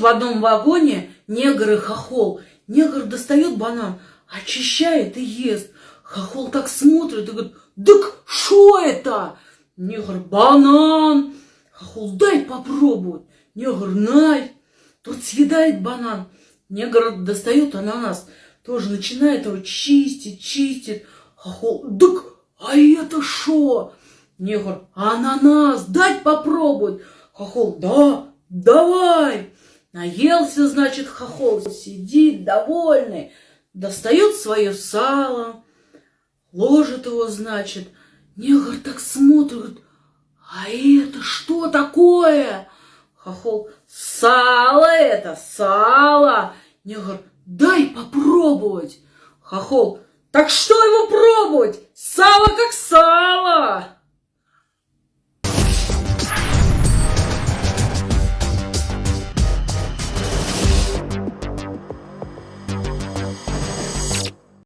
В одном вагоне негр и хохол. Негр достает банан, очищает и ест. Хохол так смотрит и говорит, так что это? Негр, банан. Хохол, дай попробовать. Негр, най. Тот съедает банан. Негр достает ананас. Тоже начинает его чистить, чистит. Хохол, так а это что? Негр, ананас, дать попробовать. Хохол, да, давай. Наелся, значит, хохол, сидит довольный, достает свое сало, ложит его, значит. Негр так смотрит, а это что такое? Хохол, сало это, сало. Негр, дай попробовать. Хохол, так что его пробовать? Сало.